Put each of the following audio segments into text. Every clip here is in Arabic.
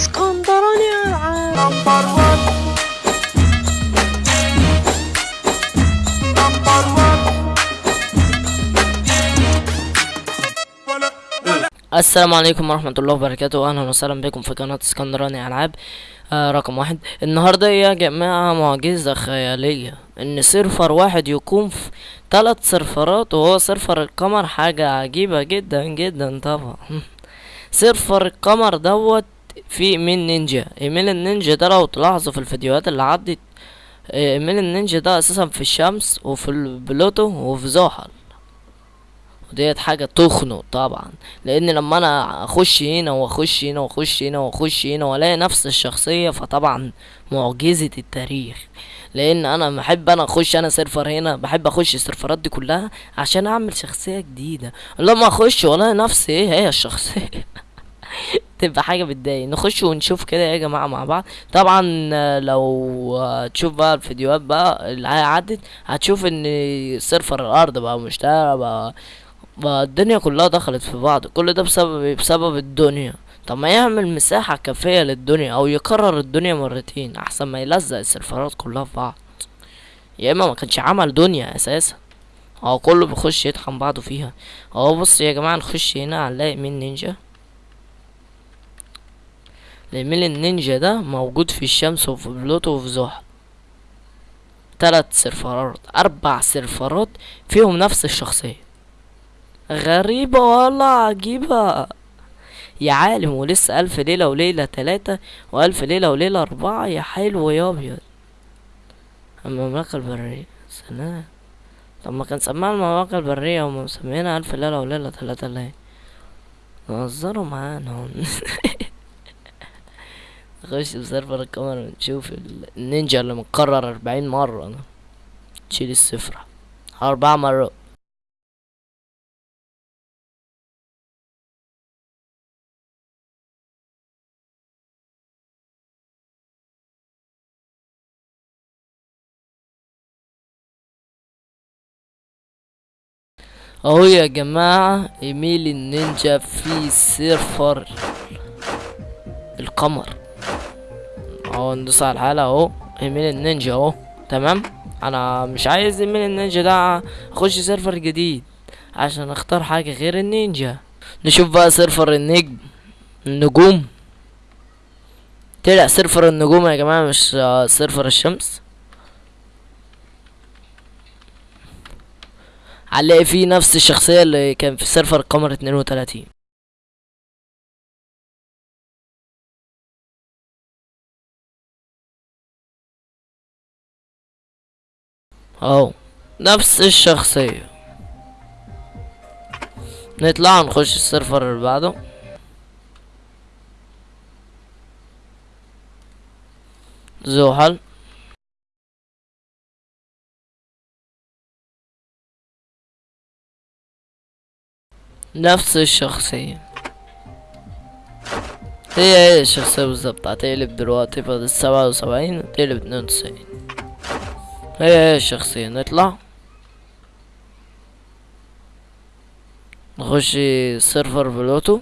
اسكندراني العاب السلام عليكم ورحمة الله وبركاته. أهلا وسهلا بكم في قناة اسكندراني ألعاب. آه رقم واحد. النهاردة يا جماعة معجزة خيالية. إن server واحد يقوم في ثلاث سيرفرات وهو server القمر. حاجة عجيبة جدا جدا طبعا. server القمر دوت في ايميل نينجا. إيميل النينجا ده لو تلاحظوا في الفيديوهات اللي عدت آه، إيميل النينجا ده أساسا في الشمس وفي البلوتو وفي زحل. وديت حاجة تخنق طبعا. لأن لما أنا أخش هنا وأخش هنا وأخش هنا وأخش هنا وألاقي نفس الشخصية فطبعا معجزة التاريخ. لأن أنا بحب أنا أخش أنا server هنا بحب أخش السيرفرات دي كلها عشان أعمل شخصية جديدة. لما أخش وألاقي نفسي إيه هي الشخصية. تبقى حاجة بتضايق. نخش ونشوف كده يا جماعة مع بعض. طبعا لو تشوف بقى الفيديوهات بقى اللي عدت هتشوف إن سيرفر الأرض بقى مشترى بقى بقى الدنيا كلها دخلت في بعض. كل ده بسبب إيه؟ بسبب الدنيا. طب ما يعمل مساحة كافية للدنيا أو يكرر الدنيا مرتين أحسن ما يلزق السيرفرات كلها في بعض. يا إما ما كانش عمل دنيا أساسا. هو كله بيخش يطحن بعضه فيها. اهو بص يا جماعة نخش هنا هنلاقي مين نينجا؟ الايميل النينجا ده موجود في الشمس وفي بلوتو وفي زحل. تلات سيرفرات أربع سيرفرات فيهم نفس الشخصية. غريبة والله عجيبة. يا عالم ولسه ألف ليلة وليلة تلاتة وألف ليلة وليلة أربعة. يا حلو يا أبيض. المملكة البرية سلام. طب ما كان سماها المملكة البرية هما مسمينها ألف ليلة وليلة تلاتة ليه؟ نهزروا معانا. نخش بسيرفر الكاميرا ونشوف ال- النينجا اللي متكرر أربعين مرة. أنا تشيل الصفر. أربع مرات. أهو يا جماعة ايميل النينجا في server القمر اهو ندوس على الحاله اهو إيميل النينجا اهو تمام؟ أنا مش عايز إيميل النينجا ده أخش server جديد عشان أختار حاجة غير النينجا. نشوف بقى server النجم النجوم. طلع server النجوم يا جماعة مش server الشمس. علق فيه نفس الشخصية اللي كان في server قمر 32 اهو نفس الشخصية. نطلع نخش ال server اللي بعده. زحل نفس الشخصية. هي هي الشخصية بالظبط هتقلب دلوقتي بدل سبعة وسبعين تقلب اتنين وتسعين. هي هي الشخصية نطلع نخش server بلوتو.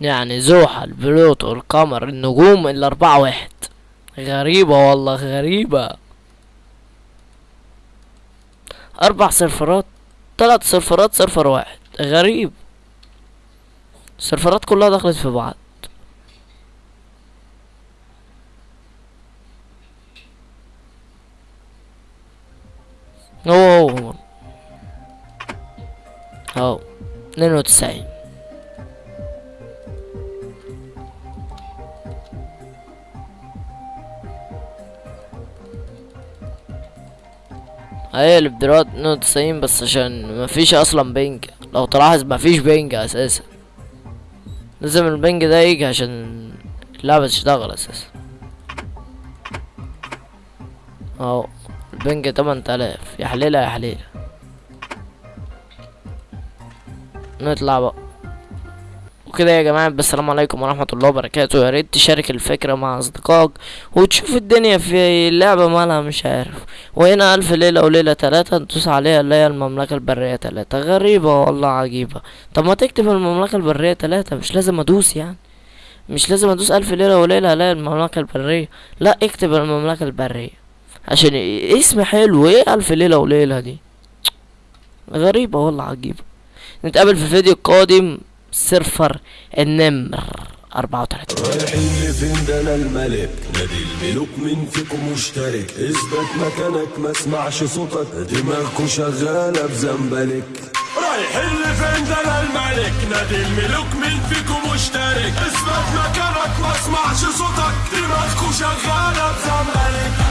يعني زحل بلوتو القمر النجوم الأربعة واحد. غريبة والله غريبة. أربع سيرفرات تلات سيرفرات server واحد. غريب. السيرفرات كلها دخلت في بعض. هو هو هو. اهو اتنين وتسعين. دلوقتي اتنين وتسعين بس عشان مفيش أصلا ping. لو تلاحظ مفيش ping أساسا. لازم ال ping ده يجي عشان اللعبة تشتغل أساسا. اهو ال ping تمن تلاف. يا حليلة يا حليلة. نطلع بقى. وبكده يا جماعة السلام عليكم ورحمة الله وبركاته. يا ريت تشارك الفكرة مع أصدقائك وتشوف الدنيا في اللعبة مالها مش عارف. وهنا ألف ليلة وليلة تلاتة ندوس عليها اللي هي المملكة البرية تلاتة. غريبة والله عجيبة. طب ما تكتب المملكة البرية تلاتة مش لازم أدوس يعني. مش لازم أدوس ألف ليلة وليلة ألاقي المملكة البرية. لا اكتب المملكة البرية. عشان اسم حلو إيه ألف ليلة وليلة دي؟ غريبة والله عجيبة. نتقابل في الفيديو القادم سيرفر النمر أربعة وتلاتين. رايحين لفين ده أنا الملك؟ نادي الملوك مين فيكم مشترك. اثبت مكانك ما اسمعش صوتك. دماغكوا شغالة بزنبلك. رايحين لفين ده أنا الملك؟ نادي الملوك مين فيكم مشترك. اثبت مكانك ما اسمعش صوتك. دماغكوا شغالة بزنبلك.